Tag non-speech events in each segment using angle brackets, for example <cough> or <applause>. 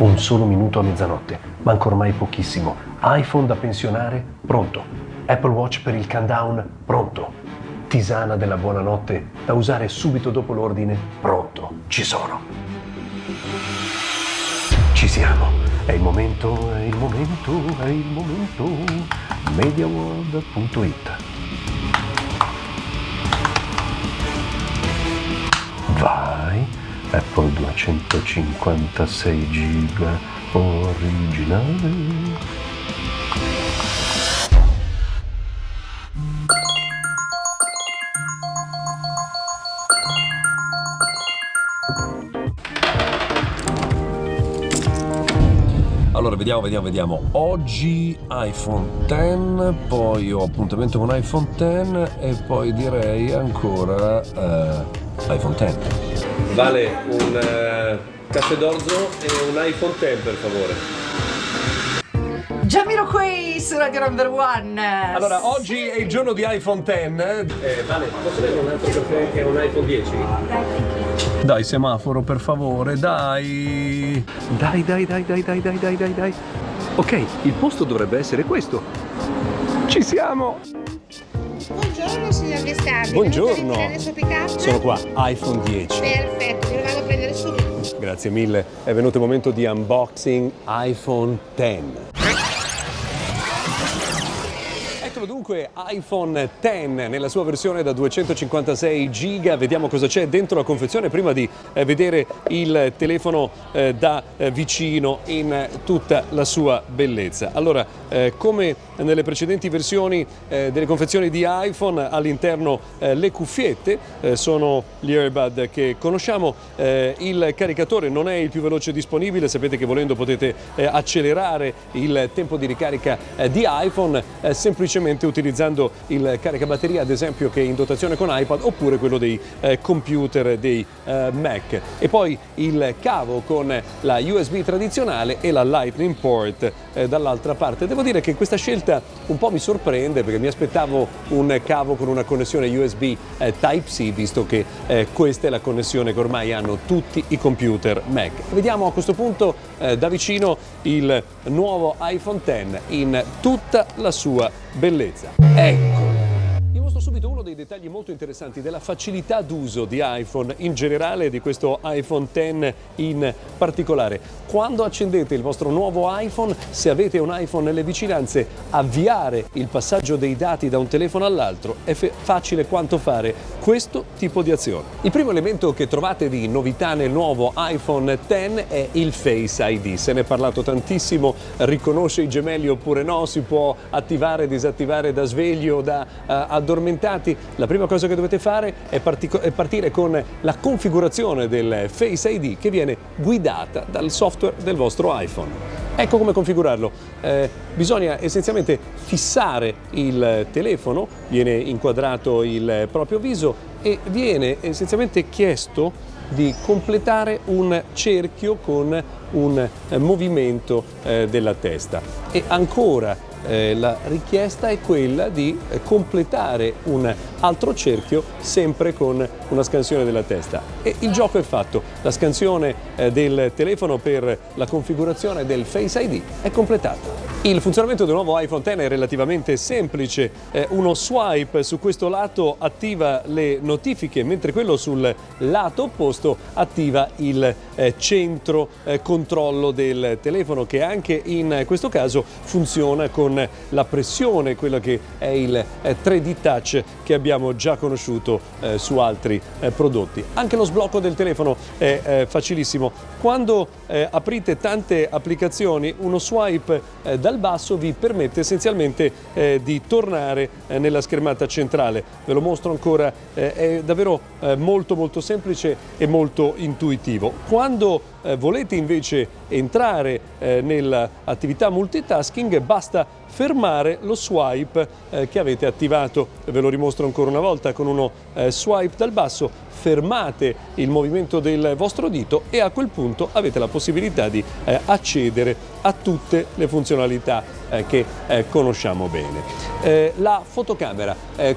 Un solo minuto a mezzanotte, manca ormai pochissimo. iPhone da pensionare, pronto. Apple Watch per il countdown, pronto. Tisana della buonanotte da usare subito dopo l'ordine, pronto. Ci sono. Ci siamo. È il momento, è il momento, è il momento. Mediaworld.it Apple 256 giga originale. Vediamo, vediamo, vediamo. Oggi iPhone X, poi ho appuntamento con iPhone X e poi direi ancora eh, iPhone X. Vale un eh, caffè d'orzo e un iPhone X per favore. Giamiro qui su Radio Number One. Allora, oggi è il giorno di iPhone X. Eh, vale, posso avere un altro caffè che è un iPhone 10? Dai, semaforo, per favore, dai. Dai, dai, dai, dai, dai, dai, dai, dai, dai. Ok, il posto dovrebbe essere questo. Ci siamo! Buongiorno signor Gestardi. Buongiorno. Sono qua, iPhone 10. Perfetto, me lo vado a prendere subito. Grazie mille. È venuto il momento di unboxing iPhone X. Ecco dunque iPhone X nella sua versione da 256 giga, vediamo cosa c'è dentro la confezione prima di eh, vedere il telefono eh, da eh, vicino in tutta la sua bellezza. Allora, come nelle precedenti versioni delle confezioni di iPhone, all'interno le cuffiette sono gli earbud che conosciamo, il caricatore non è il più veloce disponibile, sapete che volendo potete accelerare il tempo di ricarica di iPhone, semplicemente utilizzando il caricabatteria ad esempio che è in dotazione con iPad oppure quello dei computer dei Mac. E poi il cavo con la USB tradizionale e la Lightning port dall'altra parte. Devo dire che questa scelta un po' mi sorprende perché mi aspettavo un cavo con una connessione USB eh, Type-C visto che eh, questa è la connessione che ormai hanno tutti i computer Mac. Vediamo a questo punto eh, da vicino il nuovo iPhone X in tutta la sua bellezza. Ecco! Mostro subito uno dei dettagli molto interessanti della facilità d'uso di iPhone in generale e di questo iPhone X in particolare. Quando accendete il vostro nuovo iPhone, se avete un iPhone nelle vicinanze, avviare il passaggio dei dati da un telefono all'altro è facile quanto fare questo tipo di azione. Il primo elemento che trovate di novità nel nuovo iPhone X è il Face ID. Se ne è parlato tantissimo, riconosce i gemelli oppure no, si può attivare disattivare da sveglio da uh, addormentati, la prima cosa che dovete fare è, è, partire con la configurazione del Face ID che viene guidata dal software del vostro iPhone. Ecco come configurarlo. Eh, bisogna essenzialmente fissare il telefono, viene inquadrato il proprio viso e viene essenzialmente chiesto di completare un cerchio con un movimento eh, della testa e ancora eh, la richiesta è quella di completare un altro cerchio sempre con una scansione della testa. E il gioco è fatto, la scansione eh, del telefono per la configurazione del Face ID è completata. Il funzionamento del nuovo iPhone X è relativamente semplice, eh, uno swipe su questo lato attiva le notifiche mentre quello sul lato opposto attiva il centro controllo del telefono che anche in questo caso funziona con la pressione, quello che è il 3D Touch che abbiamo già conosciuto su altri prodotti. Anche lo sblocco del telefono è facilissimo. Quando aprite tante applicazioni uno swipe da dal basso vi permette essenzialmente eh, di tornare eh, nella schermata centrale. Ve lo mostro ancora, eh, è davvero eh, molto molto semplice e molto intuitivo. Quando eh, volete invece entrare eh, nell'attività multitasking basta fermare lo swipe eh, che avete attivato. Ve lo dimostro ancora una volta con uno eh, swipe dal basso, fermate il movimento del vostro dito e a quel punto avete la possibilità di eh, accedere a tutte le funzionalità eh, che eh, conosciamo bene. Eh, la fotocamera,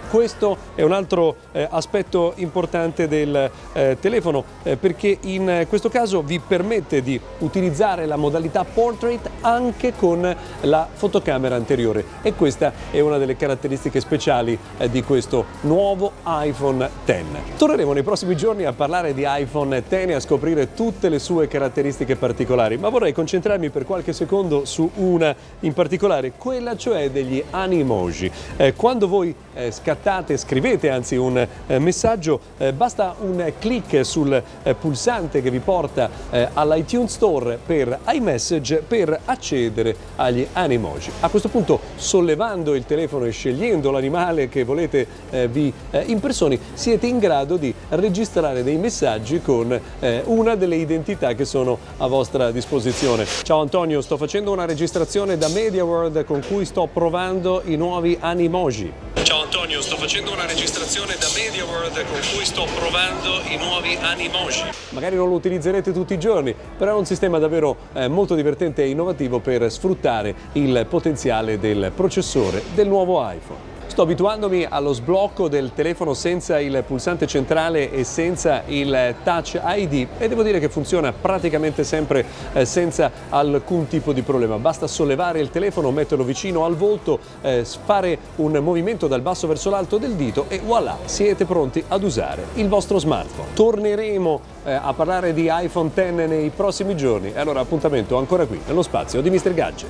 questo è un altro aspetto importante del telefono perché in questo caso vi permette di utilizzare la modalità portrait anche con la fotocamera anteriore e questa è una delle caratteristiche speciali di questo nuovo iPhone X. Torneremo nei prossimi giorni a parlare di iPhone X e a scoprire tutte le sue caratteristiche particolari, ma vorrei concentrarmi per qualche secondo su una in particolare, quella cioè degli animoji. Eh, quando voi eh, scattate, scrivete anzi un eh, messaggio, eh, basta un clic sul eh, pulsante che vi porta eh, all'iTunes Store per iMessage per accedere agli animoji. A questo punto sollevando il telefono e scegliendo l'animale che volete vi impersoni siete in grado di registrare dei messaggi con una delle identità che sono a vostra disposizione. Ciao Antonio, sto facendo una registrazione da MediaWorld con cui sto provando i nuovi Animoji. Ciao Antonio, sto facendo una registrazione da MediaWorld con cui sto provando i nuovi Animoji. Magari non lo utilizzerete tutti i giorni, però è un sistema davvero eh, molto divertente e innovativo per sfruttare il potenziale del processore del nuovo iPhone. Sto abituandomi allo sblocco del telefono senza il pulsante centrale e senza il Touch ID e devo dire che funziona praticamente sempre eh, senza alcun tipo di problema. Basta sollevare il telefono, metterlo vicino al volto, eh, fare un movimento dal basso verso l'alto del dito e voilà, siete pronti ad usare il vostro smartphone. Torneremo eh, a parlare di iPhone X nei prossimi giorni e allora appuntamento ancora qui, nello spazio di Mr. Gadget.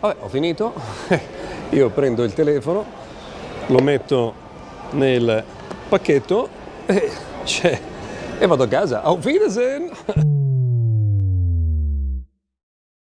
Vabbè, ho finito. <laughs> io prendo il telefono, lo metto nel pacchetto e, <laughs> e vado a casa. Auf Wiedersehen!